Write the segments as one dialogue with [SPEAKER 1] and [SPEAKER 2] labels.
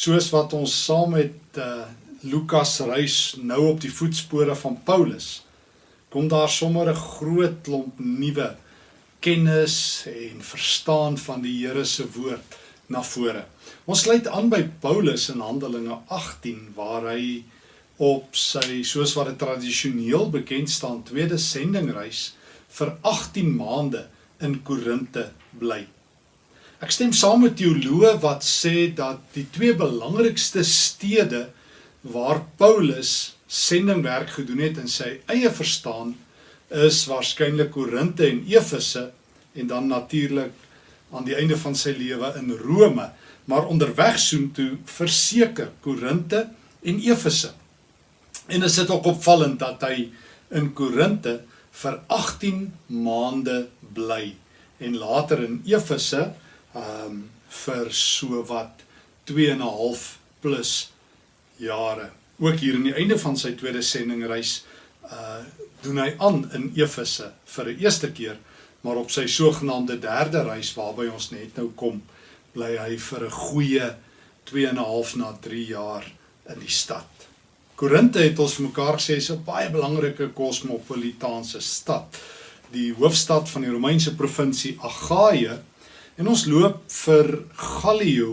[SPEAKER 1] soos wat ons saam met uh, Lukas reis nou op die voetspore van Paulus, kom daar sommer 'n groot klomp nuwe kennis en verstaan van die Here se woord na vore. Ons sluit aan by Paulus in Handelinge 18 waar hy op sy soos wat dit tradisioneel bekend staan tweede sendingreis vir 18 maande in Korinte bly. Ek stem saam met teoloë wat sê dat die twee belangrikste stede waar Paulus sendingwerk gedoen het in sy eie verstaan is waarskynlik Korinte en Efese en dan natuurlik aan die einde van sy lewe in Rome, maar onderweg soontoe verseker Korinte en Efese. En is dit ook opvallend dat hy in Korinte vir 18 maande bly en later in Efese um vir so wat 2 en 'n half plus jare. Ook hier in die einde van sy tweede sendingreis uh doen hy aan in Efese vir 'n eerste keer, maar op sy sogenaamde derde reis waarby ons net nou kom, bly hy vir 'n goeie 2 en 'n half na 3 jaar in die stad. Korinte het ons vir mekaar gesê is 'n baie belangrike kosmopolitaanse stad, die hoofstad van die Romeinse provinsie Agaia En ons loop vir Gallio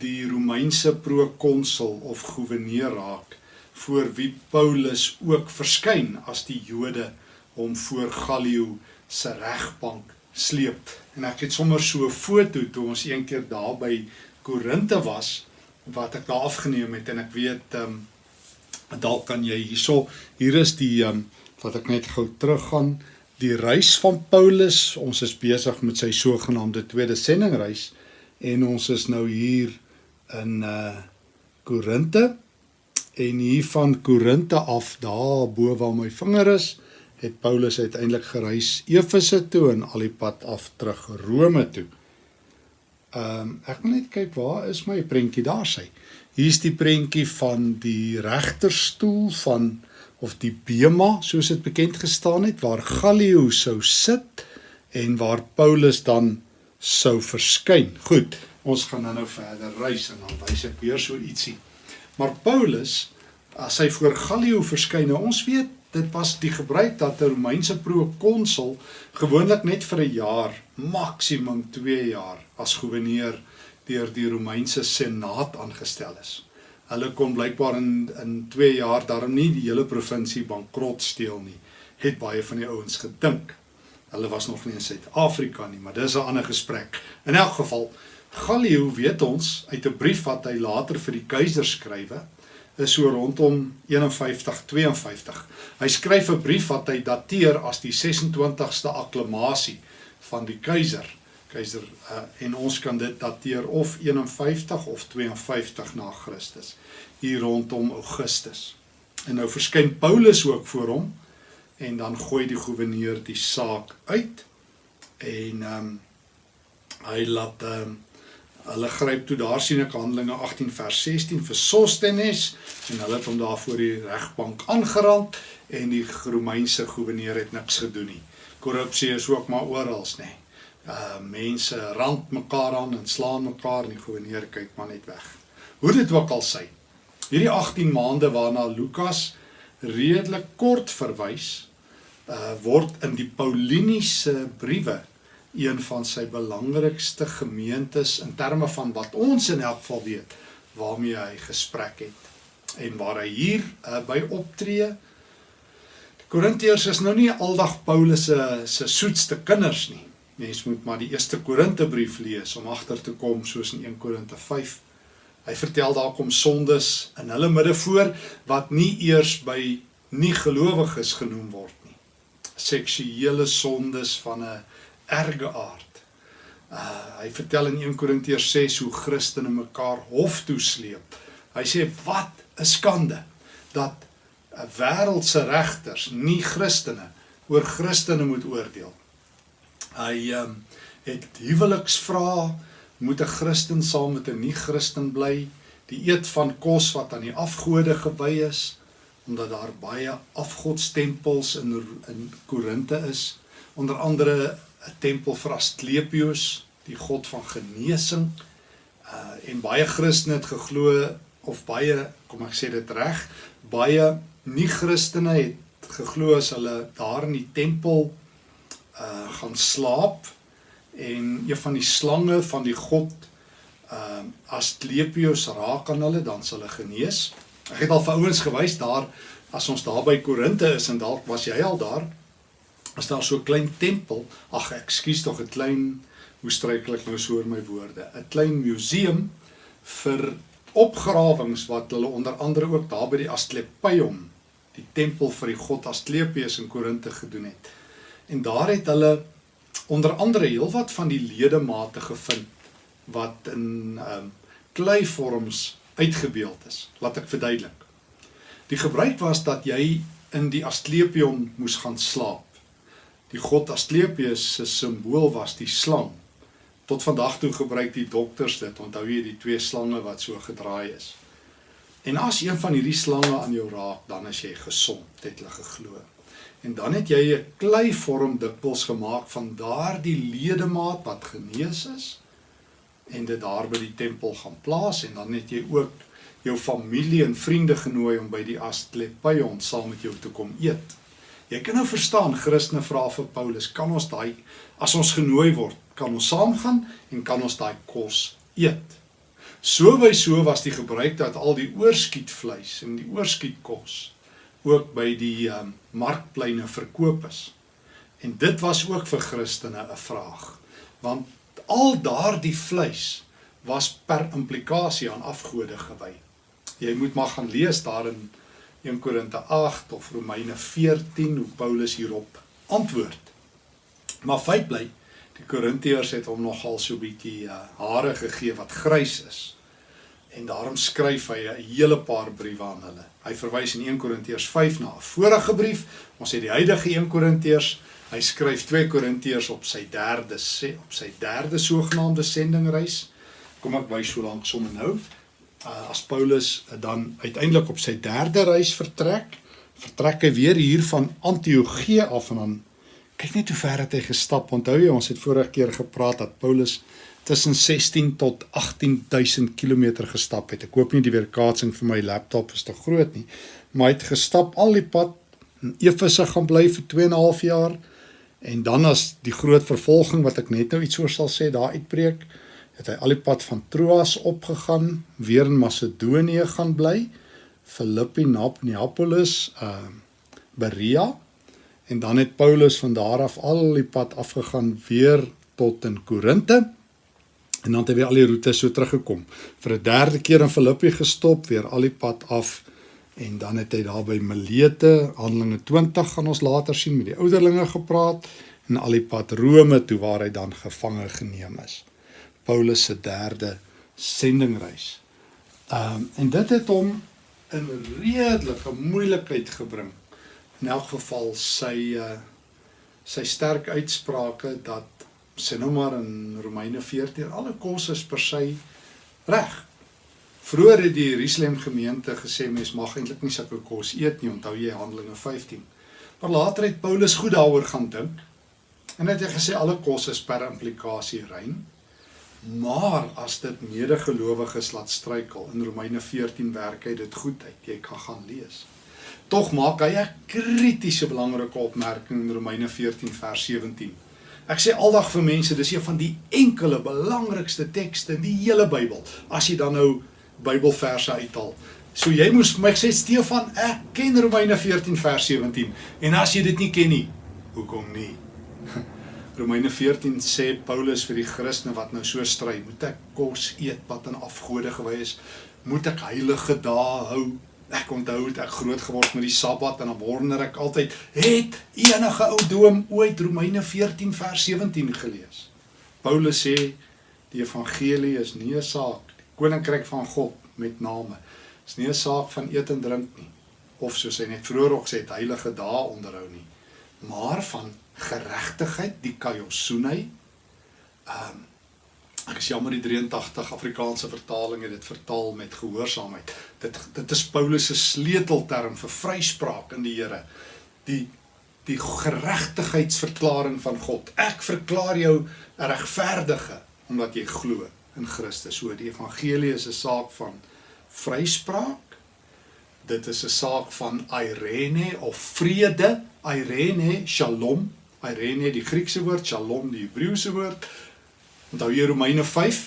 [SPEAKER 1] die Romeinse prokonsul of goewerneur raak voor wie Paulus ook verskyn as die Jode hom voor Gallio se regbank sleep. En ek het sommer so 'n foto toe ons eendag daar by Korinte was wat ek daar afgeneem het en ek weet ehm um, dalk kan jy hierso hier is die ehm um, wat ek net gou teruggaan die reis van Paulus. Ons is besig met sy sogenaamde tweede sendingreis en ons is nou hier in uh Korinte en hier van Korinte af daar bo waar my vinger is, het Paulus uiteindelik gereis Efese toe en al die pad af terug Rome toe. Ehm um, ek wil net kyk waar is my prentjie daar sy. Hier's die prentjie van die regterstoel van of die bema soos dit bekend gestaan het waar Gallio sou sit en waar Paulus dan sou verskyn. Goed, ons gaan nou verder reis en dan wys ek weer so ietsie. Maar Paulus as hy voor Gallio verskyn, nou ons weet dit was die gebruik dat 'n Romeinse prokonsul gewoonlik net vir 'n jaar, maksimum 2 jaar as goewerneur deur die Romeinse senaat aangestel is hulle kon blykbaar in in 2 jaar daarom nie die hele provinsie bankrot steel nie. Het baie van die ouens gedink. Hulle was nog nie in Suid-Afrika nie maar dis 'n ander gesprek. In elk geval Gallio weet ons uit 'n brief wat hy later vir die keiser skrywe is so rondom 51 52 hy skryf 'n brief wat hy dateer as die 26ste akklamasie van die keiser keiser uh, en ons kan dit dateer of 51 of 52 na Christus hier rondom Augustus. En nou verskyn Paulus ook voor hom en dan gooi die goewerneur die saak uit en ehm um, hy laat ehm um, hulle gryp toe daar sien ek Handelinge 18 vers 16 vir Sostenes en hulle het hom daar voor die regbank aangerand en die Romeinse goewerneur het niks gedoen nie. Korrupsie is ook maar oral, nê. Nee uh mense rand mekaar aan en slaan mekaar en die goewerneur kyk maar net weg. Hoe dit ook al sy. Hierdie 18 maande waarna Lukas redelik kort verwys, uh word in die Pauliniese briewe een van sy belangrikste gemeentes in terme van wat ons in elk geval weet waarmee hy gesprek het en waar hy hier uh, by optree. Die Korintiërs is nou nie aldag Paulus se se soetste kinders nie. Mens moet maar die eerste Korintebrief lees om agter te kom soos in 1 Korinte 5. Hy vertel daar kom sondes in hulle midde voor wat nie eers by nie gelowiges genoem word nie. Seksuele sondes van 'n erge aard. Uh hy vertel in 1 Korintiërs 6 hoe Christene mekaar hof toe sleep. Hy sê wat 'n skande dat 'n wêreldse regters nie Christene oor Christene moet oordeel Hy ehm um, het huweliksvrae, moet 'n Christen saam met 'n nie-Christen bly, die eet van kos wat aan die afgode gewy is, omdat daar baie afgodstempels in in Korinte is, onder andere 'n tempel vir Asklepios, die god van genesing, Uh en baie Christene het geglo of baie, kom ek sê dit reg, baie nie-Christene het geglo as hulle daar in die tempel uh gaan slaap en een van die slange van die god ehm uh, Asclepius raak aan hulle dan sal hulle genees. Ek het al vir ouens gewys daar as ons daar by Korinte is en dalk was jy al daar. As daar so 'n klein tempel, ag ekskuus tog 'n klein hoe struikel ek nou so oor my woorde, 'n klein museum vir opgrawings wat hulle onder andere ook daar by die Asclepion, die tempel vir die god Asclepius in Korinte gedoen het. En daar het hulle onder andere heelwat van die ledemate gevind wat in ehm um, kleivorms uitgebeeld is. Laat ek verduidelik. Die gebruik was dat jy in die Asclepion moes gaan slaap. Die god Asclepius se simbool was die slang. Tot vandag toe gebruik die dokters dit. Onthou jy die twee slange wat so gedraai is. En as een van hierdie slange aan jou raak, dan is jy gesond, het hulle geglo. En dan het jy 'n kleivorm dikwels gemaak van daardie ledemaat wat genees is en dit daar by die tempel gaan plaas en dan het jy ook jou familie en vriende genooi om by die Asclepion saam met jou te kom eet. Jy kan nou verstaan Christene vra vir Paulus, kan ons daai as ons genooi word, kan ons saamgaan en kan ons daai kos eet? So by so was die gebruik dat al die oorskietvleis en die oorskietkos ook by die um, markpleine verkoop is. En dit was ook vir Christene 'n vraag, want al daardie vleis was per implikasie aan afgode gewy. Jy moet maar gaan lees daar in 1 Korinte 8 of Romeine 14 hoe Paulus hierop antwoord. Maar feit bly, die Korintiërs het hom nogal so bietjie uh, hare gegee wat grys is. En daarom skryf hy 'n hele paar briewe aan hulle. Hy verwys in 1 Korintiërs 5 na 'n vorige brief. Ons het die huidige 1 Korintiërs. Hy skryf 2 Korintiërs op sy derde op sy derde sogenaamde sendingreis. Kom ek wys so lank sommer nou. Uh, as Paulus uh, dan uiteindelik op sy derde reis vertrek, vertrek hy weer hier van Antiochië af en dan kyk net hoe ver het hy gestap. Onthou jy ons het vorige keer gepraat dat Paulus tussen 16 tot 18000 km gestap het. Ek hoop nie die weerkaatsing vir my laptop is te groot nie, maar hy het gestap al die pad in Efese gaan bly vir 2 en 'n half jaar en dan as die groot vervolging wat ek net nou iets oor sal sê daar uitbreek, het hy al die pad van Troas opgegaan, weer in Macedonië gaan bly, Filippi, Neapolis, uh Berea en dan het Paulus van daar af al die pad afgegaan weer tot in Korinte En dan het hy weer al die roetes so teruggekom. Vir 'n derde keer in Filippi gestop, weer al die pad af en dan het hy daar by Milete, Handelinge 20 gaan ons later sien met die ouderlinge gepraat en al die pad Rome toe waar hy dan gevange geneem is. Paulus se derde sendingreis. Ehm um, en dit het hom in redelike moeilikheid gebring. In elk geval sy uh sy sterk uitsprake dat sê nou maar in Romeine 14 alle kos is per se reg. Vroeger het die Jerusalem gemeente gesê mens mag eintlik nie sulke kos eet nie, onthou jy Handelinge 15. Maar later het Paulus goed daaroor gaan dink en het hy gesê alle kos is per implikasie rein. Maar as dit medegelowiges laat struikel in Romeine 14 werk hy dit goed uit. Jy kan gaan lees. Tog maak hy 'n kritiese belangrike opmerking in Romeine 14 vers 17 Ek sê aldag vir mense, dis een van die enkele belangrikste tekste in die hele Bybel. As jy dan nou Bybelverse uithaal. So jy moes my sê Stefan, ek ken Romeine 14 vers 17. En as jy dit nie ken nie, hoekom nie? Romeine 14 sê Paulus vir die Christene wat nou so stry, moet ek kos eet wat aan afgode gewy is? Moet ek heilige dae hou? Ek onthou het ek groot geword met die Sabbat en dan wonder ek altyd, het enige ou doom ooit Romeine 14 vers 17 gelees? Paulus sê die evangelie is nie 'n saak die koninkryk van God met name. Is nie 'n saak van eet en drink nie of soos hy net vroeër ook sê het heilige dae onderhou nie, maar van geregtigheid, die kaiosune. Ehm um, Ek is jammer die 83 Afrikaanse vertaling het dit vertaal met gehoorsaamheid. Dit dit is Paulus se sleutelterm vir vryspraak in die Here. Die die geregtigheidsverklaring van God. Ek verklaar jou regverdige omdat jy glo. in Christus. So die evangelie is 'n saak van vryspraak. Dit is 'n saak van eirene of vrede, eirene, shalom. Eirene die Griekse woord, shalom die Hebreëse woord. Onthou jy Romeine 5,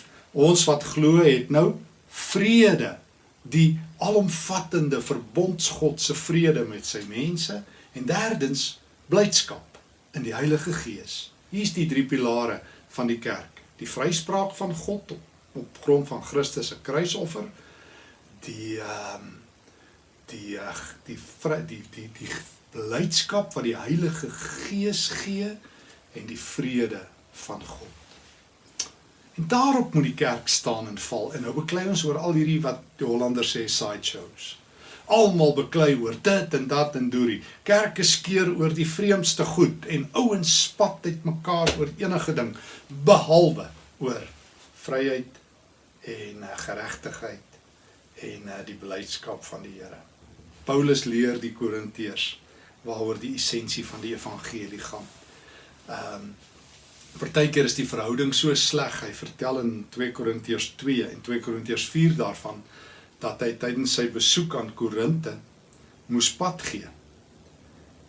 [SPEAKER 1] ons wat glo het nou vrede, die alomvattende verbondsgod se vrede met sy mense en derdens blydskap in die Heilige Gees. Hier's die drie pilare van die kerk. Die vryspraak van God op, op grond van Christus se kruisoffer, die ehm um, die uh, die vry, die die die blydskap wat die Heilige Gees gee en die vrede van God. En daarop moet die kerk staan en val. En nou beklei ons oor al hierdie wat die Hollanders sê sideshows. Almal beklei oor dit en dat en doorie. Kerke skeer oor die vreemdste goed en ouens spat uit mekaar oor enige ding behalwe oor vryheid en uh, geregtigheid en uh, die blydskap van die Here. Paulus leer die Korintiërs waaroor die essensie van die evangelie gaan. Ehm um, partykeer is die verhouding so sleg. Hy vertel in 2 Korintiërs 2 en 2 Korintiërs 4 daarvan dat hy tydens sy besoek aan Korinte moes pad gee.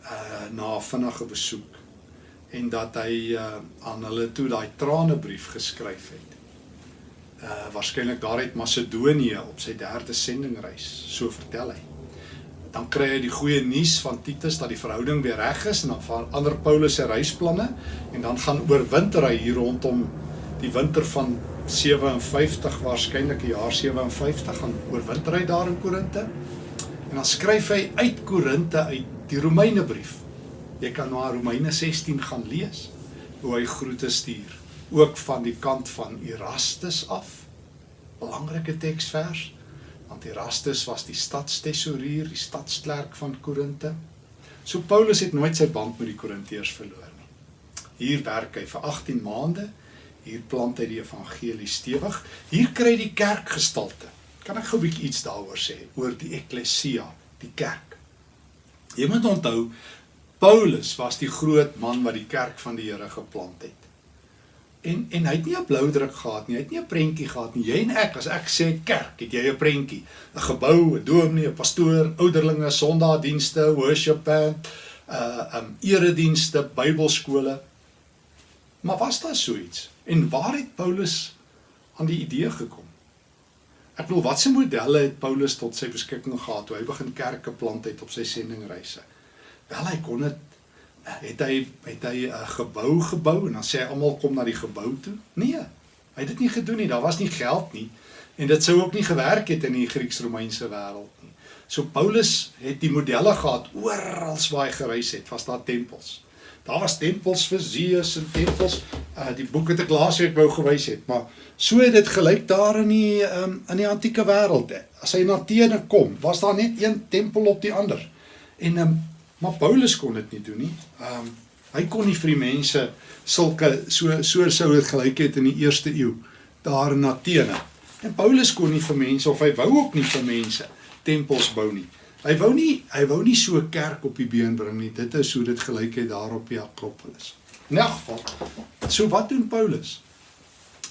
[SPEAKER 1] Uh na 'n vinnige besoek en dat hy uh aan hulle toe daai tranebrief geskryf het uh waarskynlik daar uit Macedonië op sy derde sendingreis, so vertel hy. Dan kry hy die goeie nuus van Titus dat die verhouding weer reg is en dan verander Paulus sy reisplanne en dan gaan oorwinter hy hier rondom die winter van 57 waarskynlik die jaar 57 gaan oorwinter hy daar in Korinte. En dan skryf hy uit Korinte uit die Romeinebrief. Jy kan na Romeine 16 gaan lees hoe hy groete stuur ook van die kant van Erastus af. Belangrike teksvers. Want Erastus was die stadstesourier, die stadsklerk van Korinte. So Paulus het nooit sy band met die Korintiërs verloor nie. Hier werk hy vir 18 maande. Hier plant hy die evangelie stewig. Hier kry die kerk gestalte. Kan ek gou 'n bietjie iets daaroor sê oor die eklesia, die kerk. Jy moet onthou Paulus was die groot man wat die kerk van die Here geplant het. En en hy het nie 'n blou druk gehad nie. Hy het nie 'n prentjie gehad nie. Jy en ek, as ek sê kerk, het jy 'n prentjie. 'n Gebou, 'n dominee, 'n pastoor, ouderlinge, sondaardienste, worship band, uh um eredienste, Bybelskole. Maar was daar so iets? En waar het Paulus aan die idee gekom? Ek bedoel, watse modelle het Paulus tot sy beskikking gehad toe hy begin kerke plant het op sy sendingreise? Wel, hy kon dit het hy het hy 'n uh, gebou gebou en dan sê hy almal kom na die gebou toe? Nee. Hy het dit nie gedoen nie. Daar was nie geld nie en dit sou ook nie gewerk het in die Grieks-Romeinse wêreld nie. So Paulus het die modelle gehad oral waar hy gereis het, was daar tempels. Daar was tempels vir Zeus en tempels uh die boek het ek laas week wou gewys het, maar so het dit gelyk daar in die um, in die antieke wêreld. As hy na Athene kom, was daar net een tempel op die ander. En um, Maar Paulus kon dit nie doen nie. Ehm um, hy kon nie vir die mense sulke so so sou dit gelyk het in die eerste eeu daar in Athene. En Paulus kon nie vir mense of hy wou ook nie vir mense tempels bou nie. Hy wou nie hy wou nie so 'n kerk op die been bring nie. Dit is hoe dit gelyk het daar op die Akropolis. In elk geval, so wat doen Paulus?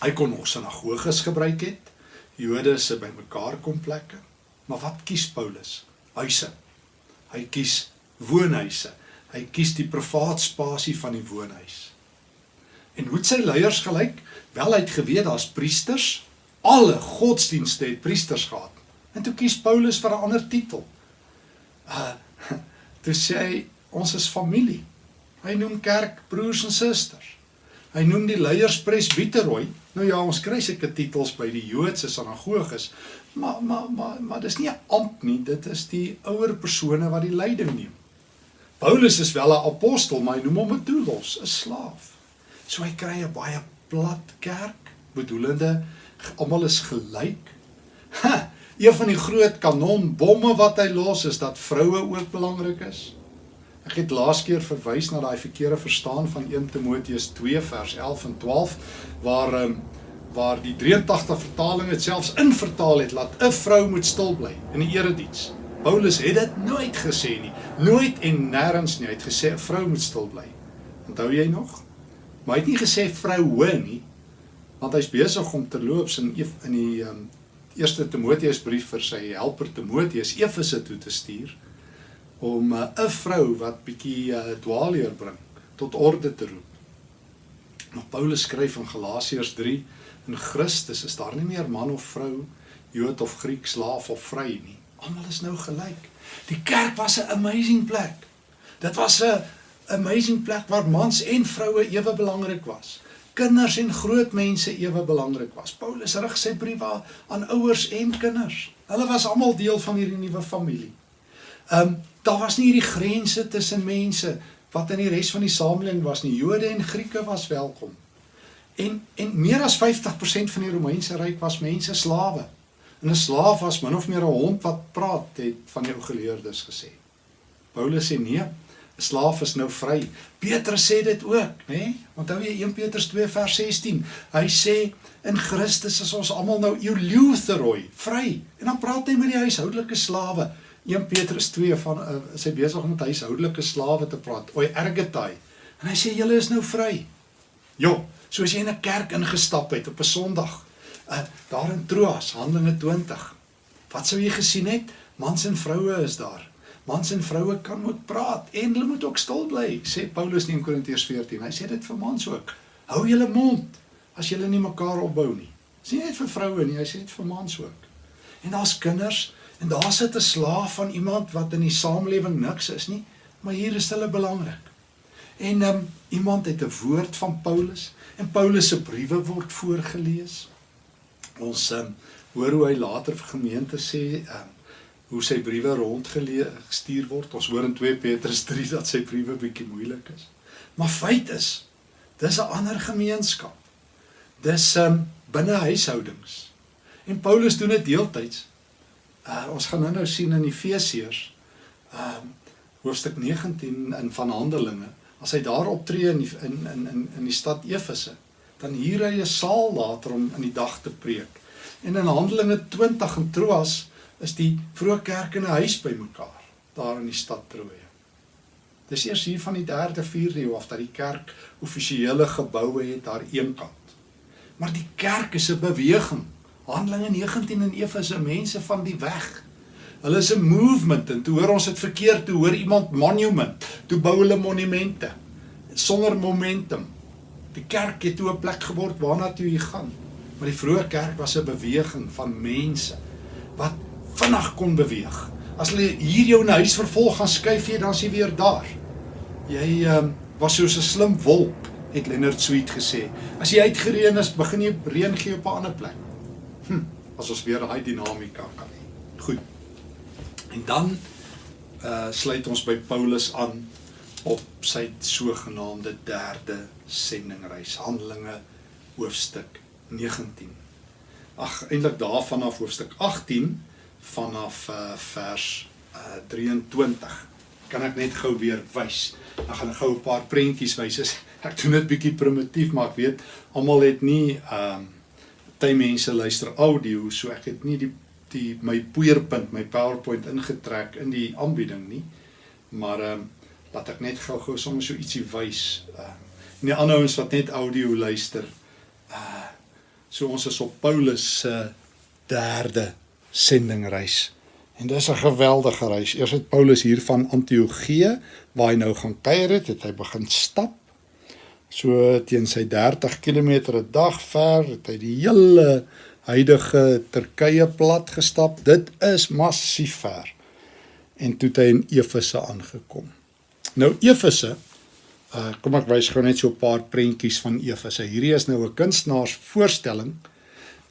[SPEAKER 1] Hy kon nog sinagoges gebruik het. Jode se bymekaar kom plekke. Maar wat kies Paulus? Huise. Hy kies woonhuise. Hy kies die privaat spasie van die woonhuis. En hoe het sy leiers gelyk? Wel hy het geweet daar's priesters. Alle godsdienste het priesters gehad. En toe kies Paulus vir 'n ander titel. Uh toe sê hy ons is familie. Hy noem kerk broers en susters. Hy noem die leiers presbiteroi. Nou ja, ons kry seker titels by die Joodse sinagoges, maar maar maar maar dis nie 'n ampt nie, dit is die ouer persone wat die leiding neem. Paulus is wel 'n apostel, maar hy noem hom 'n doulos, 'n slaaf. So hy kry 'n baie plat kerk, bedoelende almal is gelyk. Ha, een van die groot kanonbomme wat hy los is dat vroue ook belangrik is. Ek het laas keer verwys na daai verkeerde verstaan van 1 Timoteus 2 vers 11 en 12 waar um, waar die 83 vertaling dit selfs invertaal het dat 'n vrou moet stil bly in die erediens. Paulus het dit nooit gesê nie. Nooit en nêrens nie. Hy het gesê 'n vrou moet stil bly. Onthou jy nog? Maar hy het nie gesê vroue nie. Want hy's besig om terloops in in die um, eerste Timoteusbrief vir sy helper Timoteus Efese toe te stuur om uh, 'n vrou wat bietjie uh, dwaalleer bring tot orde te roep. Maar Paulus skryf in Galasiërs 3 in Christus is daar nie meer man of vrou, Jood of Griek, slaaf of vry nie. Almal is nou gelyk. Die kerk was 'n amazing plek. Dit was 'n amazing plek waar mans en vroue ewe belangrik was. Kinders en groot mense ewe belangrik was. Paulus rig sy briewe aan ouers en kinders. Hulle was almal deel van hierdie nuwe familie. Ehm um, daar was nie hierdie grense tussen mense wat in die res van die samelewing was nie. Jode en Grieke was welkom. En en meer as 50% van die Romeinse ryk was mense slawe. En 'n slaaf was min of meer 'n hond wat praat, het van die ou geleerdes gesê. Paulus sê nee, 'n slaaf is nou vry. Petrus sê dit ook, nê? Nee? Onthou jy 1 Petrus 2 vers 16? Hy sê in Christus is ons almal nou eulutheroi, vry. En dan praat hy met die huishoudelike slawe. 1 Petrus 2 van uh, is hy besig om met huishoudelike slawe te praat. Oi ergetai. En hy sê julle is nou vry. Jo, soos jy in 'n kerk ingestap het op 'n Sondag. Uh daar in Troas, Handelinge 20. Wat sou jy gesien het? Mans en vroue is daar. Mans en vroue kan moet praat en hulle moet ook stil bly, sê Paulus in Korintiërs 14. Hy sê dit vir mans ook. Hou julle mond as julle nie mekaar opbou nie. Sê net vir vroue nie, hy sê dit vir mans ook. En daar's kinders En daar sit 'n slaaf van iemand wat in die samelewing niks is nie, maar hier is hulle belangrik. En um, iemand het 'n woord van Paulus en Paulus se briewe word voorgeles. Ons um, hoor hoe hy later vir gemeente sê um, hoe sy briewe rondgestuur word. Ons hoor in 2 Petrus 3 dat sy briewe bietjie moeilik is. Maar feit is, dis 'n ander gemeenskap. Dis um, binne huishoudings. En Paulus doen dit deeltyds Uh ons gaan nou-nou sien in Efesiërs um hoofstuk 19 in van Handelinge, as hy daar optree in in in in die stad Efese, dan huur hy 'n saal later om in die dag te preek. En in Handelinge 20 in Troas is die vroeë kerk in 'n huis bymekaar daar in die stad Troje. Dis eers hier van die 3de 4de eeu af dat die kerk offisiële geboue het daar eenkant. Maar die kerk is 'n beweging Handelinge 19 in Efese mense van die weg. Hulle is 'n movement en toe hoor ons dit verkeerd, toe hoor iemand monument, toe bou hulle monumente sonder momentum. Die kerk het toe 'n plek geword waarna toe jy gaan. Maar die vroeë kerk was 'n beweging van mense wat vinnig kon beweeg. As hulle hier jou in huis vervolg gaan skuif jy dan sien weer daar. Jy uh, was soos 'n slim wolk, het Leonard Sweet gesê. As jy uitgereën is, begin jy reën gee op 'n ander plek. Hm, as ons weer daai dinamika kan hê. Goed. En dan uh sluit ons by Paulus aan op sy sogenaamde derde sendingreis Handelinge hoofstuk 19. Ag eintlik daarvan af hoofstuk 18 vanaf uh vers uh 23. Kan ek net gou weer wys. Dan gaan ek gou 'n paar prentjies wys. Ek doen dit bietjie primitief, maar ek weet almal het nie ehm um, party mense luister audio, so ek het nie die die my poeierpunt, my PowerPoint ingetrek in die aanbieding nie. Maar ehm um, laat ek net gou-gou sommer so ietsie wys. Ehm uh, en die ander ouens wat net audio luister. Uh so ons is op Paulus se uh, derde sendingreis. En dis 'n geweldige reis. Eers het Paulus hier van Antiochië waar hy nou gaan kuier het, het hy begin stap so teen sy 30 km 'n dag ver het hy die hele huidige Turkye plat gestap. Dit is massief ver. En toe het hy in Efese aangekom. Nou Efese uh kom ek wys gou net so 'n paar prentjies van Efese. Hierdie is nou 'n kunstenaarsvoorstelling.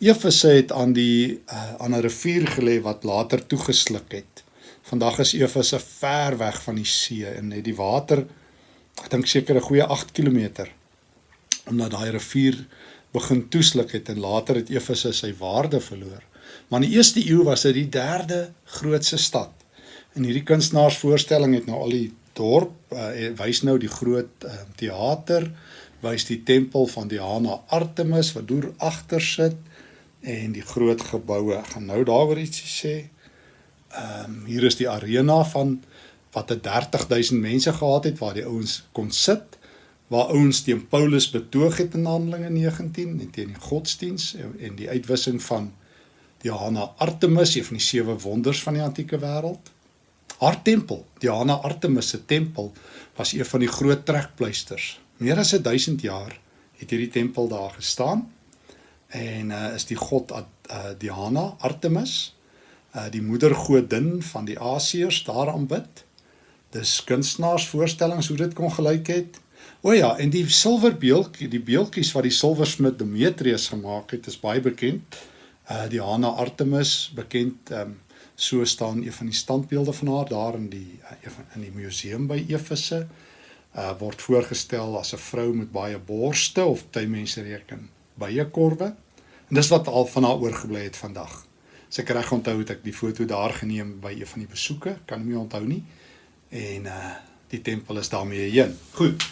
[SPEAKER 1] Efese het aan die uh aan 'n rivier gelê wat later toegesluk het. Vandag is Efese ver weg van die see en net die water ek dink seker 'n goeie 8 km omdat daai rivier begin toesluk het en later het Efese sy waarde verloor. Maar in die eerste eeu was dit die derde grootste stad. En hierdie kunstenaarsvoorstelling het nou al die dorp uh, wys nou die groot uh, teater, wys die tempel van Diana Artemis wat deur agter sit en die groot geboue. Ek gaan nou daaroor ietsie sê. Ehm um, hier is die arena van wat 'n 30000 mense gehad het waar die ouens kon sit waar ouens teen Paulus betoog het in Handelinge 19 en teen die godsdiens en, en die uitwissing van Diana Artemis, een van die sewe wonders van die antieke wêreld. Haar tempel, Diana Artemis se tempel, was een van die groot trekpleisters. Meer as 1000 jaar het hierdie tempel daar gestaan en uh, is die god uh, Diana Artemis, uh, die moedergodin van die Asiërs daar aanbid. Dis kunstenaars voorstellings hoe dit kon gelyk het. O ja, en die silverbeeltjie, die beeltjies wat die silversmid Demetrius gemaak het, is baie bekend. Uh Diana Artemis, bekend um, so staan een van die standbeelde van haar daar in die uh, in die museum by Efese. Uh word voorgestel as 'n vrou met baie borste of baie mense reken baie korwe. En dis wat al van haar oorgebly het vandag. As ek reg onthou het ek die foto daar geneem by een van die besoeke, kan ek nie onthou nie. En uh die tempel is daarmee heen. Goed.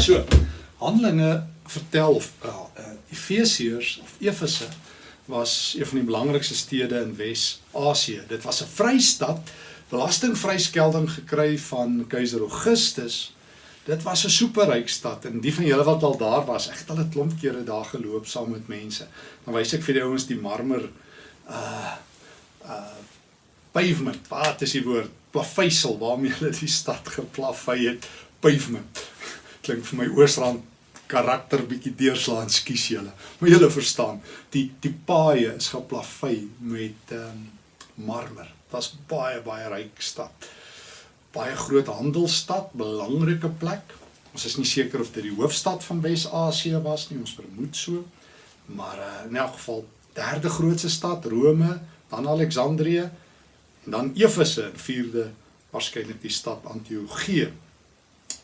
[SPEAKER 1] So, Handelinge vertel of uh, uh Efesiërs of Efese was een van die belangrikste stede in Wes-Asië. Dit was 'n vrystad, belastingvryskelding gekry van keiser Augustus. Dit was 'n superryk stad en die van julle wat al daar was, ek het al 'n klomp kere daar geloop saam met mense. Dan wys ek vir die ouens die marmer uh uh pavement. Wat is die woord? Plaveisel waarmee hulle die stad geplavei het. Pavement. Klink vir my Oosrand karakter bietjie deurslaan, skus julle. Maar julle verstaan, die die paaie is geplavei met um, marmer. Dit's baie baie ryk stad. Baie groot handelsstad, belangrike plek. Ons is nie seker of dit die hoofstad van Wes-Asië was nie, ons vermoed so. Maar uh, in elk geval derde grootste stad, Rome, dan Alexandrië en dan Efese, vierde waarskynlik die stad Antiochië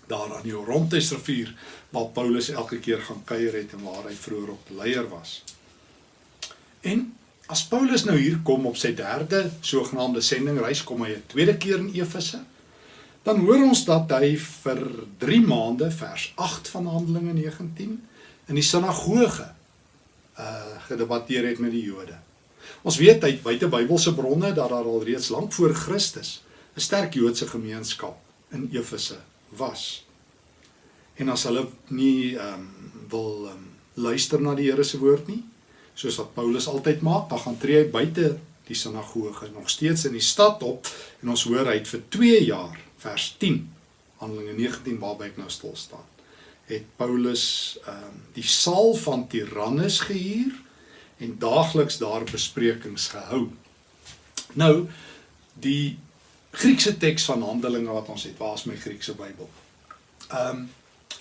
[SPEAKER 1] daar aan die Orontes rivier waar Paulus elke keer gaan kuier het en waar hy vroeër op leier was. En as Paulus nou hier kom op sy derde sogenaamde sendingreis kom hy 'n tweede keer in Efese. Dan hoor ons dat hy vir 3 maande vers 8 van Handelinge 19 in die sinagoge uh gedebatteer het met die Jode. Ons weet uit buite Bybelse bronne dat daar al reeds lank voor Christus 'n sterk Joodse gemeenskap in Efese was. En as hulle nie um, wil um, luister na die Here se woord nie, soos wat Paulus altyd maak, dan gaan tree hy buite die sinagoge nog steeds in die stad op en ons hoor hy het vir 2 jaar vers 10 Handelinge 19 waarby ek nou stil staan het Paulus um, die saal van Tyrannus gehuur en daagliks daar besprekings gehou. Nou die Griekse teks van Handelinge wat ons het, waar is my Griekse Bybel? Ehm um,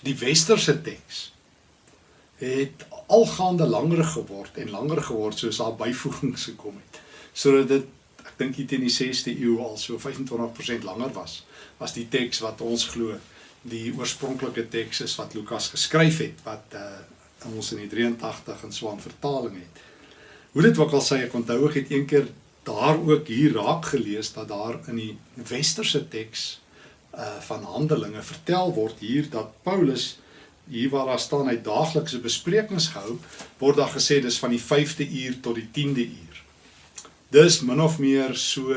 [SPEAKER 1] die westerse teks het algaande langer geword en langer geword soos daar byvoegings gekom het. Sodat dit ek dink dit in die 6de eeu al so 25% langer was as die teks wat ons glo die oorspronklike teks is wat Lukas geskryf het wat uh ons in die 83 in Swaan vertaling het. Hoe dit ook al sê ek onthou ek het eendag daar ook hier raak gelees dat daar in die westerse teks uh van Handelinge vertel word hier dat Paulus hier waar daar staan hy daaglikse besprekings gehou word daar gesê dis van die 5de uur tot die 10de uur. Dis min of meer so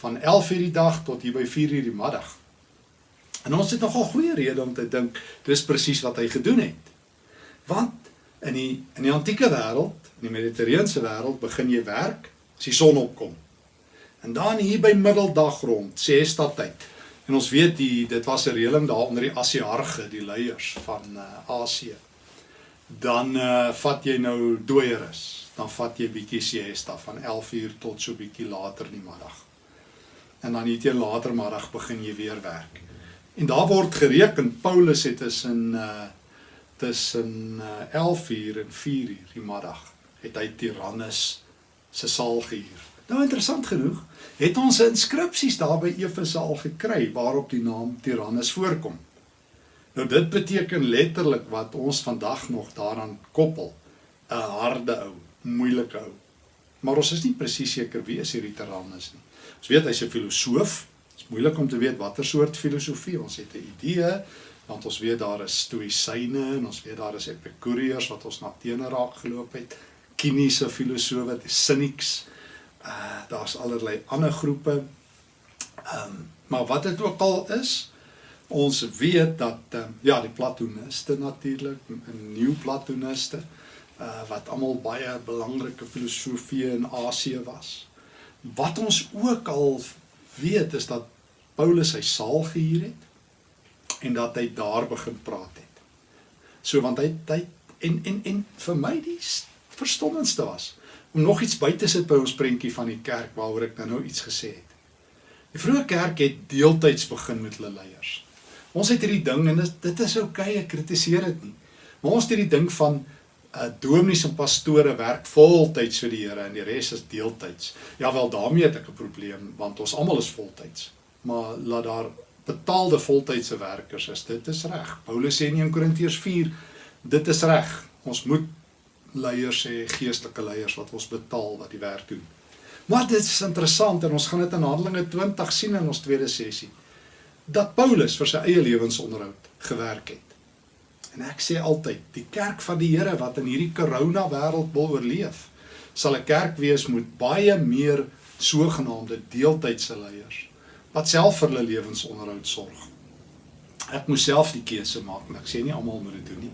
[SPEAKER 1] van 11 uur die dag tot hier by 4 uur die middag. En ons het nogal goeie rede om te dink dis presies wat hy gedoen het. Want in die in die antieke wêreld, in die mediterrane wêreld begin jy werk as die son opkom. En dan hier by middeldag rond, sê stadtyd. En ons weet die dit was 'n reëling daar onder die Asiarge, die leiers van uh, Asië. Dan uh, vat jy nou dooierus. Dan vat jy bietjie siesta van 11uur tot so bietjie later in die middag. En dan hier teen later middag begin jy weer werk. En daar word gereken Paulus het tussen uh tussen uh, 11uur en 4uur die middag het hy Tyrannus se saal gehuur. Nou interessant genoeg, het ons inskripsies daar by Efese al gekry waarop die naam Tyrannus voorkom. Nou dit beteken letterlik wat ons vandag nog daaraan koppel, 'n harde ou, moeilike ou. Maar ons is nie presies seker wie is hierdie Tyrannus nie. Ons weet hy's 'n filosoof. Dit is moeilik om te weet watter soort filosofie. Ons het 'n idee want ons weet daar is stoïsyne en ons weet daar is epikureërs wat ons na teene raak geloop het kiniese filosofe, die cynics. Uh daar's allerlei ander groepe. Ehm um, maar wat dit ook al is, Ons weet dat uh, ja, die Platoniste natuurlik, 'n nuwe Platoniste uh wat almal baie belangrike filosofie in Asië was. Wat ons ook al weet is dat Paulus sy saal gehuur het en dat hy daar begin praat het. So want hy hy en en en vir my die verstommendste was om nog iets by te sit by ons prentjie van die kerk waaroor ek nou nou iets gesê het. Die vroeë kerk het deeltyds begin met hulle leiers. Ons het hierdie ding en dit dit is oukei, okay, ek kritiseer dit nie. Maar ons het hierdie ding van uh dominees en pastore werk voltyds vir die Here en die res is deeltyds. Ja wel, daarmee het ek 'n probleem want ons almal is voltyds. Maar laat daar betaalde voltydse werkers is. Dit is reg. Paulus sê in 1 Korintiërs 4, dit is reg. Ons moet leiers hê, geestelike leiers wat ons betaal wat die werk doen. Maar dit is interessant en ons gaan dit in Handelinge 20 sien in ons tweede sessie dat Paulus vir sy eie lewensonderhoud gewerk het. En ek sê altyd, die kerk van die Here wat in hierdie corona wêreld wil oorleef, sal 'n kerk wees met baie meer sogenaamde deeltydse leiers wat self vir hulle lewensonderhoud sorg. Ek moes self die keuse maak, maar ek sê nie almal moet dit doen nie.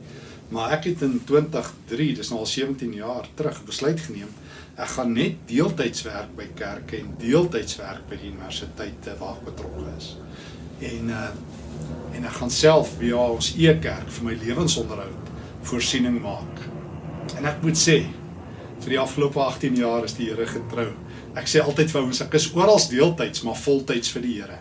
[SPEAKER 1] Maar ek het in 2003, dis nou al 17 jaar terug, besluit geneem ek gaan net deeltyds werk by kerke en deeltyds werk by die universiteite waar ek betrokke is. En uh en ek gaan self via ons e-kerk vir my lewensonderhoud voorsiening maak. En ek moet sê vir die afgelope 18 jaar is die Here getrou. Ek sê altyd vir ouens ek is oral deeltyds maar voltyds vir die Here.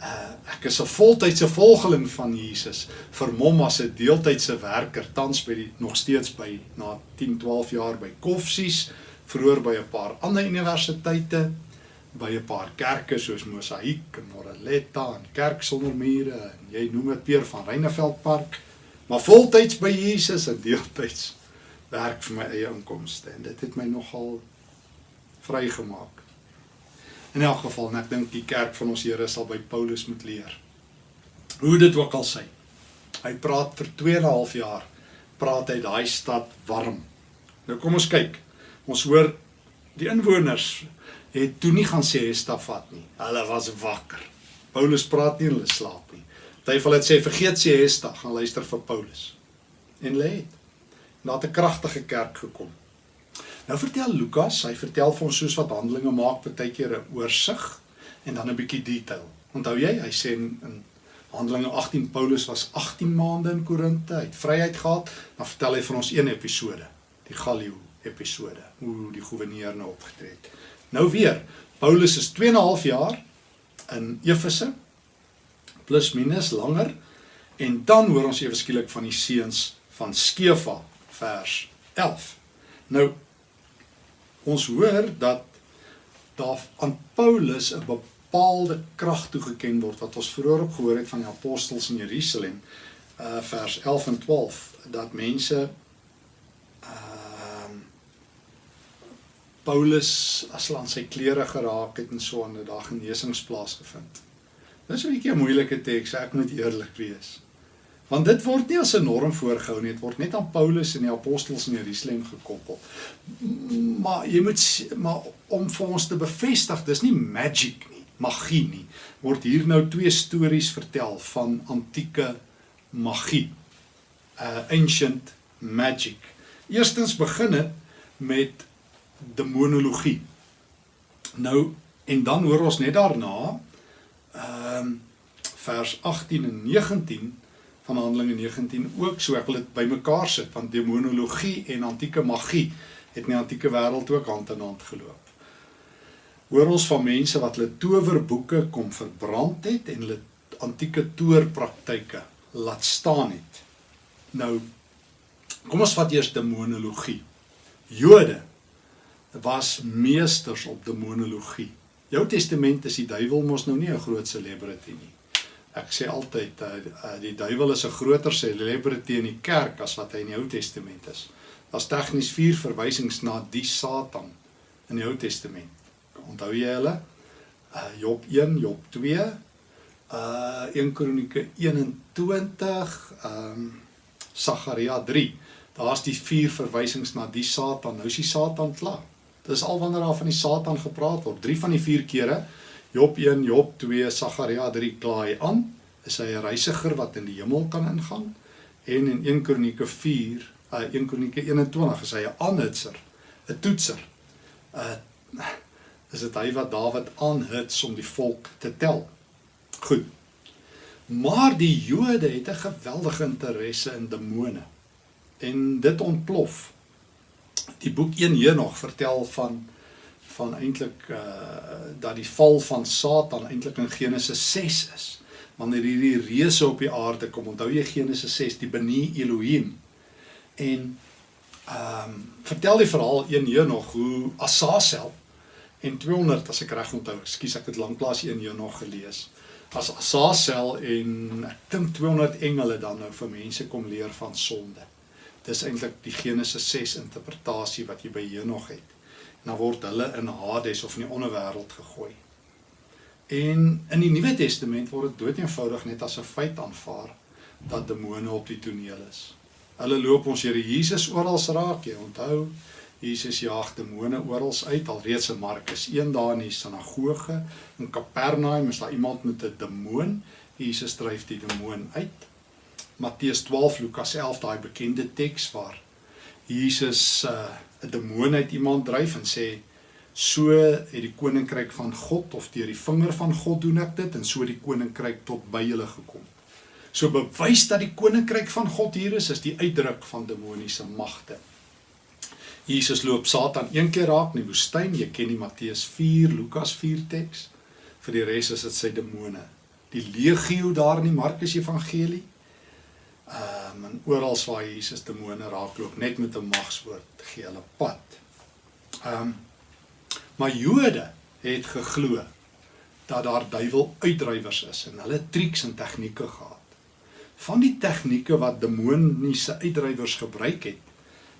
[SPEAKER 1] Uh ek is 'n voltydse volgeling van Jesus, vermom as 'n deeltydse werker tans by die nog steeds by na 10, 12 jaar by Koffsies vroeër by 'n paar ander universiteite, by 'n paar kerke soos Mosaïek en Moreletta en Kerk sonder mure en jy noem dit Peer van Reineveld Park, maar voltyds by Jesus en deeltyds werk vir my eie inkomste en dit het my nogal vrygemaak. In elk geval, en ek dink die kerk van ons Here sal by Paulus moet leer. Hoe dit ook al sê. Hy praat vir 2 en 'n half jaar praat hy daai stad warm. Nou kom ons kyk. Ons hoor die inwoners het toe nie gaan sê Hestafat nie. Hulle was wakker. Paulus praat nie hulle slaap nie. Partyfel het sê vergeet sê Hesta, gaan luister vir Paulus. En lê het. Na 'n kragtige kerk gekom. Nou vertel Lukas, hy vertel vir ons soos wat Handelinge maak baie keer 'n oorsig en dan 'n bietjie detail. Onthou jy, hy sê in, in Handelinge 18 Paulus was 18 maande in Korinte, hy het vryheid gehad, dan vertel hy vir ons een episode, die Gallio episode hoe die goewerneur nou opgetree het. Nou weer, Paulus is 2 en 'n half jaar in Efese plus minus langer en dan hoor ons ewe skielik van die seuns van Skefa vers 11. Nou ons hoor dat daar aan Paulus 'n bepaalde krag toegeken word wat ons vroeër ook gehoor het van die apostels in Jerusalem uh vers 11 en 12 dat mense Paulus as hy aan sy klere geraak het en so aan 'n dag genesings plaasgevind. Dis 'n bietjie 'n moeilike teks, ek moet eerlik wees. Want dit word nie as 'n norm voorgehou nie, dit word net aan Paulus en die apostels in Jerusalem gekoppel. Maar jy moet maar om vir ons te bevestig, dis nie magic nie, magie nie. Word hier nou twee stories vertel van antieke magie. Uh ancient magic. Eerstens begin dit met demonologie. Nou en dan hoor ons net daarna ehm um, vers 18 en 19 van Handelinge 19 ook so ek wil dit bymekaar sit want demonologie en antieke magie het in die antieke wêreld ook hand in hand geloop. Hoor ons van mense wat hulle towerboeke kom verbrand het en hulle antieke toorpraktyke laat staan het. Nou kom ons vat eers demonologie. Jode was meesters op demonologie. Jou testament is die duiwel mos nou nie 'n groot celebrity nie. Ek sê altyd uh, die duiwel is 'n groter celebrity in die kerk as wat hy in die Ou Testament is. Daar's tegnies vier verwysings na die Satan in die Ou Testament. Onthou jy hulle? Uh Job 1, Job 2, uh 1 Kronieke 21, ehm um, Sagaria 3. Daar's die vier verwysings na die Satan. Nou is die Satan klaar. Dis al wanneer daar van die Satan gepraat word. 3 van die 4 kere Job 1, Job 2, Sagaria 3 klaai aan is hy 'n reisiger wat in die hemel kan ingaan en in 1 Kronieke 4, uh 1 Kronieke 21 is hy 'n aanhitser, 'n toetser. Uh is dit hy wat Dawid aanhits om die volk te tel. Goed. Maar die Jode het 'n geweldige interesse in demone. En dit ontplof. Die boek 1 Henog vertel van van eintlik uh dat die val van Satan eintlik in Genesis 6 is. Wanneer hierdie reuse op die aarde kom, onthou jy Genesis 6, die Beni Elohim. En ehm um, vertel die verhaal een hier nog hoe Asasel en 200 as ek reg onthou, ekskuus ek het lanklaas een hier nog gelees. As Asasel en ek dink 200 engele dan nou vir mense kom leer van sonde. Dis eintlik die Genesis 6 interpretasie wat jy by Henog het dan word hulle in Hades of in die onderwêreld gegooi. En in die Nuwe Testament word dit doeteenvoudig net as 'n feit aanvaar dat demone op die toneel is. Hulle loop ons Here Jesus oral raak, jy onthou, Jesus jaag demone oral uit alreeds in Markus 1 daar in die sinagoge in Kapernaum is daar iemand met 'n demoon. Jesus dryf die demoon uit. Matteus 12, Lukas 11, daai bekende teks waar Jesus uh 'n demoon uit iemand dryf en sê so het die koninkryk van God of deur die vinger van God doen ek dit en so die koninkryk tot by julle gekom. So bewys dat die koninkryk van God hier is is die uitdruk van demoniese magte. Jesus loop Satan een keer raak in die woestyn, jy ken die Matteus 4, Lukas 4 teks. Vir die res is dit sy demone. Die legio daar in die Markus Evangelie. Ehm um, en oral waar Jesus demone raakloop net met 'n magswoord gee hulle pad. Ehm um, maar Jode het geglo dat daar duiwel uitdrywers is en hulle triks en tegnieke gehad. Van die tegnieke wat demoniese uitdrywers gebruik het.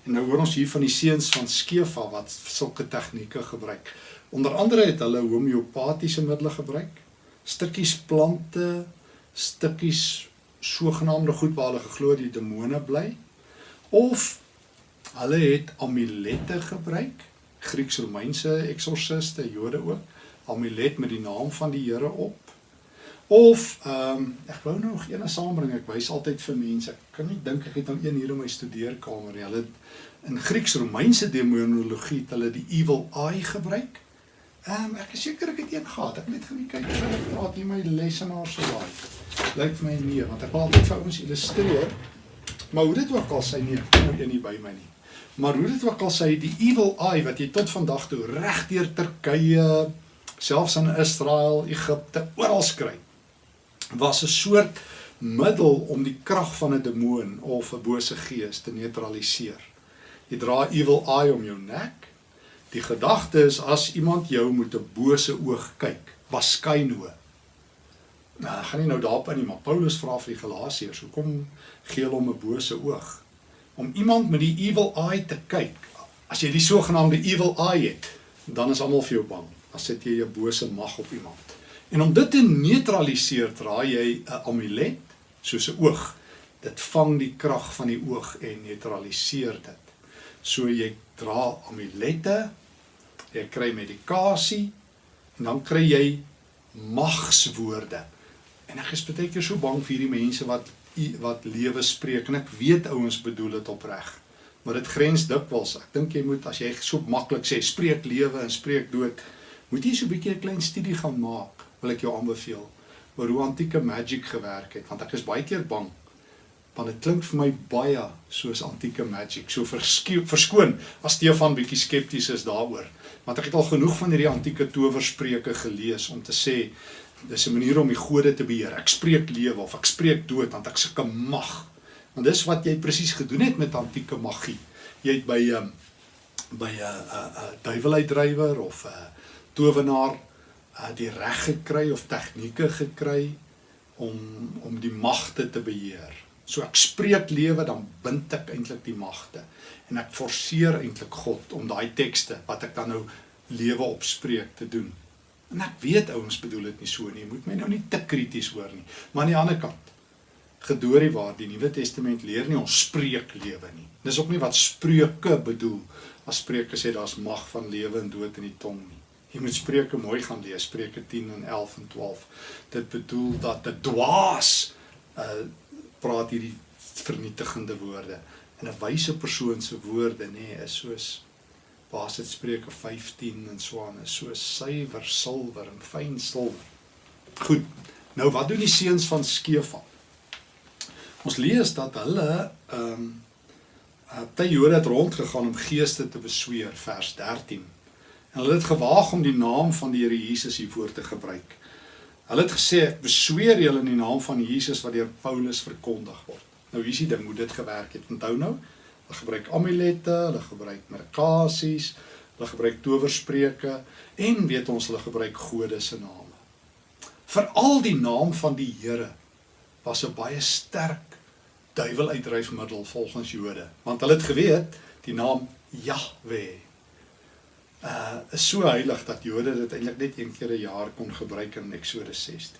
[SPEAKER 1] En nou hoor ons hier van die seuns van Skefa wat sulke tegnieke gebruik. Onder andere het hulle homeopatiese middele gebruik. Stukkies plante, stukkies sogenaamde goed waar hulle geglo die demone bly of hulle het amulette gebruik Grieks-Romeinse eksorsiste Jode ook amulet met die naam van die Here op of ehm um, ek wou nog eene saambring ek wys altyd vir mense ek kan nie dink ek het nou een hier in my studeerkamer nie hulle in Grieks-Romeinse demonologie het hulle die evil eye gebruik Ehm um, ek is seker ek het een gehad. Ek net gaan kyk ek praat hier my lesenaar so daai. Lyk vir my nee, want ek wil altyd vir ouens illustreer. Maar hoe dit ook al sy nie nou een nie by my nie. Maar hoe dit ook al sy die evil eye wat jy tot vandag toe regdeur Turkye, selfs in Israel, Egipte oral kry, was 'n soort middel om die krag van 'n demoon of 'n bose gees te neutraliseer. Jy dra evil eye om jou nek Die gedagte is as iemand jou met 'n bose oog kyk, baskaino. Nou, gaan nie nou daarop in nie, maar Paulus vra vir die Galasiërs, hoekom gee hulle hom 'n bose oog? Om iemand met die evil eye te kyk. As jy die sogenaamde evil eye het, dan is almal vir jou bang. Dan sit jy 'n bose mag op iemand. En om dit te neutraliseer, dra jy 'n amulet, soos 'n oog. Dit vang die krag van die oog en neutraliseer dit. So jy dra amulette jy kry medikasie en dan kry jy magswoorde. En ek is baie keer so bang vir hierdie mense wat wat lewe spreek en ek weet ouens bedoel dit opreg. Maar dit grens dikwels. Ek dink jy moet as jy so maklik sê spreek lewe en spreek dood, moet jy so 'n bietjie 'n klein studie gaan maak. Wil ek jou aanbeveel oor hoe antieke magic gewerk het want ek is baie keer bang want dit klink vir my baie soos antieke magic. So verskoon as Stefan bietjie skepties is daaroor want ek het al genoeg van hierdie antieke towerspreuke gelees om te sê dis 'n manier om die gode te beheer. Ek spreek lewe of ek spreek dood want ek sulke mag. Want dis wat jy presies gedoen het met antieke magie. Jy het by um, by 'n 'n 'n duiweluitdrywer of 'n towenaar uh, die reg gekry of tegnieke gekry om om die magte te beheer. So ek spreek lewe dan bind ek eintlik die magte en ek forceer eintlik God om daai tekste wat ek dan nou lewe opspreek te doen. En ek weet ouens bedoel dit nie so nie. Jy moet my nou nie te krities hoor nie. Maar aan die ander kant gedoorie waar die Nuwe Testament leer nie ons spreek lewe nie. Dis ook nie wat spreuke bedoel as spreuke sê daar's mag van lewe en dood in die tong nie. Jy moet Spreuke mooi gaan lees, Spreuke 10 en 11 en 12. Dit bedoel dat 'n dwaas uh praat hierdie vernietigende woorde. En 'n wyse persoon se woorde nê nee, is soos Baas dit Spreuke 15 en is so suiwer silwer en fyn silwer. Goed. Nou wat doen die seuns van Skefal? Ons lees dat hulle ehm um, uh, Jode het rondgegaan om geeste te besweer vers 13. En hulle het gewaag om die naam van die Here Jesus hiervoor te gebruik. Hulle het gesê ek besweer julle in die naam van Jesus wat deur Paulus verkondig word. Nou hier is die ding hoe dit gewerk het. Onthou nou, hulle gebruik amulette, hulle gebruik merkasies, hulle gebruik towerspreuke en weet ons hulle gebruik gode se name. Veral die naam van die Here was 'n baie sterk duiweluitdryfmiddel volgens Jode, want hulle het geweet die naam Jahwe uh is so heilig dat Jode dit eintlik net een keer 'n jaar kon gebruik in Eksodus 16.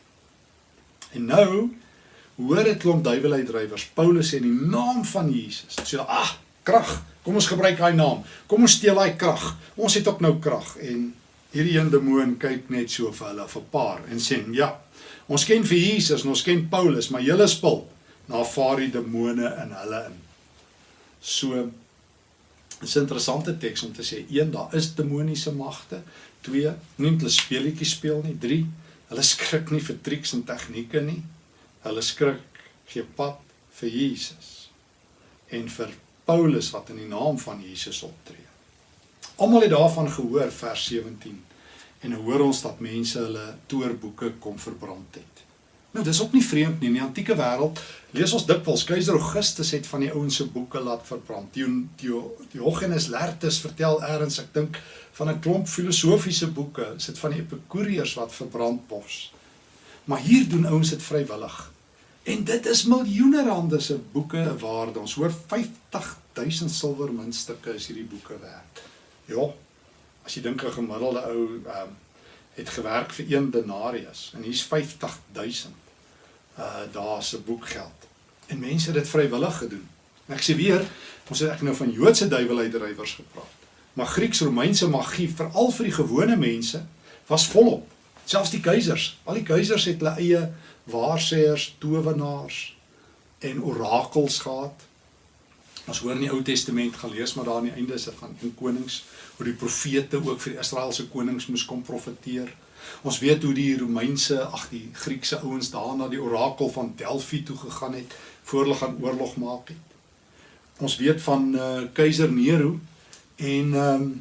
[SPEAKER 1] En nou hoor dit klomp duiweluitdrywers Paulus sê in die naam van Jesus. Sê hulle, "Ag, krag. Kom ons gebruik daai naam. Kom ons steel daai krag. Ons het ook nou krag." En hierdie een demoon kyk net so vir hulle, vir 'n paar en sê, "Ja, ons ken vir Jesus en ons ken Paulus, maar julle spul na vaar die demone in hulle in." So is 'n interessante teks om te sê, een, daar is demoniese magte. Twee, nie hulle speletjies speel nie. Drie, hulle skrik nie vir triks en tegnieke nie. Hulle skrik gee pad vir Jesus en vir Paulus wat in die naam van Jesus optree. Almal het daarvan gehoor vers 17 en hoor ons dat mense hulle toorboeke kom verbrand het. Nou dis ook nie vreemd nie. In die antieke wêreld lees ons dikwels keiser Augustus het van die ouens se boeke laat verbrand. Diogenes Laertius vertel eers ek dink van 'n klomp filosofiese boeke, is dit van die Epikureërs wat verbrand word. Maar hier doen ouens dit vrywillig. En dit is miljoene rande se boeke waarde. Ons hoor 50000 silwermuntstukke is hierdie boeke werd. Ja. As jy dink 'n gemiddelde ou um, het gewerk vir 1 denarius en hier's 50000 uh daar's 'n boekgeld. En mense het dit vrywillig gedoen. En ek sê weer, ons het ek nou van Joodse duiwelheiddrywers gepraat. Maar Grieks-Romeinse magie, veral vir die gewone mense, was volop. Selfs die keisers, al die keisers het hulle eie waarsêers, towenaars en orakels gehad. Ons hoor in die Ou Testament gelees maar daar aan die einde is van 1 Konings hoe die profete ook vir die Israeliese konings moes kom profeteer. Ons weet hoe die Romeinse, ag die Griekse ouens daar na die orakel van Delphi toe gegaan het voor hulle gaan oorlog maak het. Ons weet van uh, keiser Nero en ehm um,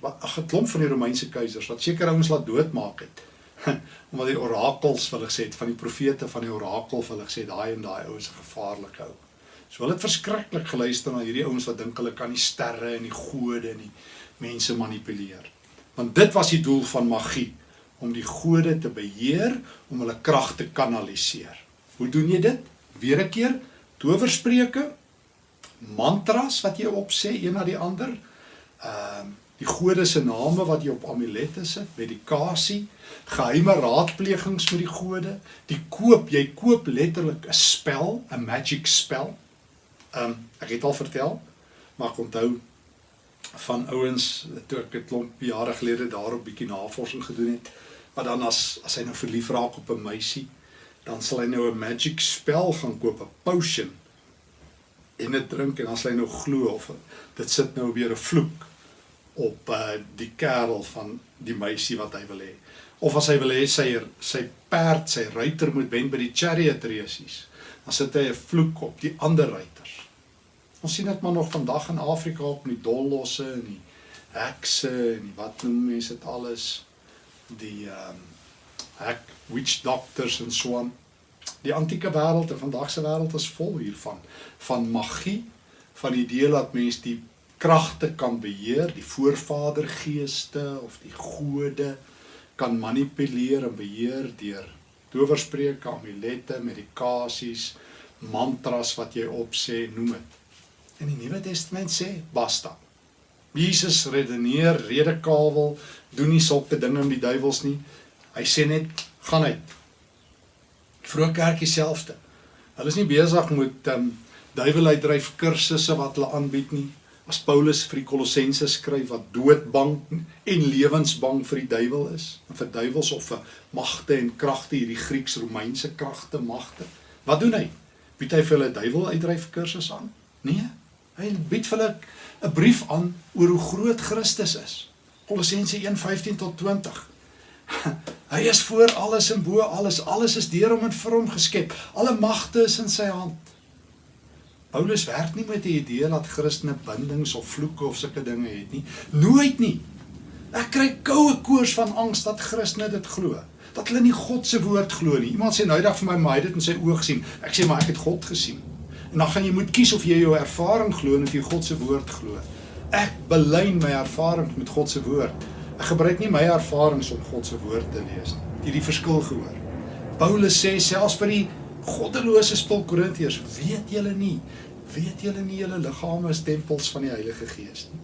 [SPEAKER 1] wat 'n klomp van die Romeinse keisers wat seker ouens laat doodmaak het. Omdat die orakels hulle gesê het van die profete van die orakel hulle gesê daai en daai ouens is gevaarlik ou. So hulle het verskriklik geluister na hierdie ouens wat dink hulle kan die sterre en die gode en die mense manipuleer. Want dit was die doel van magie om die gode te beheer, om hulle krag te kanaliseer. Hoe doen jy dit? Weer 'n keer towerspreuke, mantras wat jy opsê een na die ander. Ehm uh, die gode se name wat jy op amulette sit, medikasie, geheime raadplegings met die gode, die koop, jy koop letterlik 'n spel, 'n magic spel. Um, ek het al vertel, maar ek onthou van ouens toe ek 'n klomp jare gelede daarop bietjie navorsing gedoen het wat dan as as hy nou verlief raak op 'n meisie dan sal hy nou 'n magic spel gaan koop 'n potion en dit drink en dan sal hy nou glo of dit sit nou weer 'n vloek op uh, die kerel van die meisie wat hy wil hê. Of as hy wil hê sy sy perd sy ruiter moet wen by die chariot races dan sit hy 'n vloek op die ander ruiters. Ons sien dit maar nog vandag in Afrika op die dollosse en die hekse en die wat noem mense dit alles. Die ehm um, hek witch doctors en so aan. Die antieke wêreld en vandag se wêreld is vol hiervan. Van magie, van die idee dat mens die kragte kan beheer, die voorvadergeeste of die gode kan manipuleer en beheer deur towerspreuke, amulette, medikasies, mantras wat jy opsê, noem dit. In die Nuwe Testament sê basta. Jesus redeneer, redekawel, doen nie sulke dinge met die duiwels nie. Hy sê net gaan uit. Vroeg kerk dieselfde. Hulle is nie besig met um duiweluitdryf kursusse wat hulle aanbied nie. As Paulus vir die Kolossense skryf wat doodbang en lewensbang vir die duiwel is, en vir duiwels of vir magte en kragte, hierdie Grieks-Romeinse kragte, magte. Wat doen hy? Bied hy vir hulle duiwel uitdryf kursus aan? Nee. Hy bied vir hulle 'n brief aan oor hoe groot Christus is. Kolossense 1:15 tot 20. Hy is voor alles en bo alles. Alles is deur hom en vir hom geskep. Alle magte is in sy hand. Paulus werk nie met die idee dat Christene bindings of vloeke of sulke dinge het nie. Nooit nie. Ek kry koue koors van angs dat Christene dit glo. Dat hulle nie God se woord glo nie. Iemand sê nou eendag vir my, "Maar hy het dit in sy oë gesien." Ek sê, "Maar ek het God gesien." En dan gaan jy moet kies of jy jou ervaring glo of jy God se woord glo. Ek belyn my ervaring met God se woord. Ek gebruik nie my ervarings om God se woord te lees nie. Jy die verskil gehoor. Paulus sê selfs vir die goddelose spul Korintiërs, weet julle nie, weet julle nie julle liggame is tempels van die Heilige Gees nie.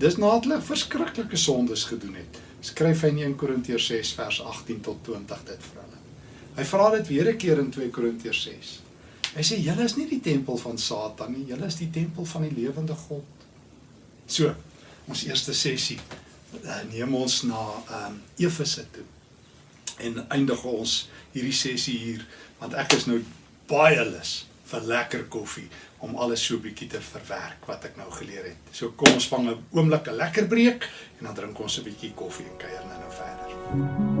[SPEAKER 1] Dis nadat hulle verskriklike sondes gedoen het. Skryf hy in 1 Korintiërs 6 vers 18 tot 20 dit vir hulle. Hy vra dit weer 'n keer in 2 Korintiërs 6. Hy sê julle is nie die tempel van Satan nie, julle is die tempel van die lewende God. So, ons eerste sessie uh, neem ons na ehm um, Efese toe. En eindig ons hierdie sessie hier want ek is nou baie lus vir lekker koffie om alles so bietjie te verwerk wat ek nou geleer het. So kom ons vang 'n oomblik 'n lekker breek en dan drink ons 'n bietjie koffie en kuier nou nou verder.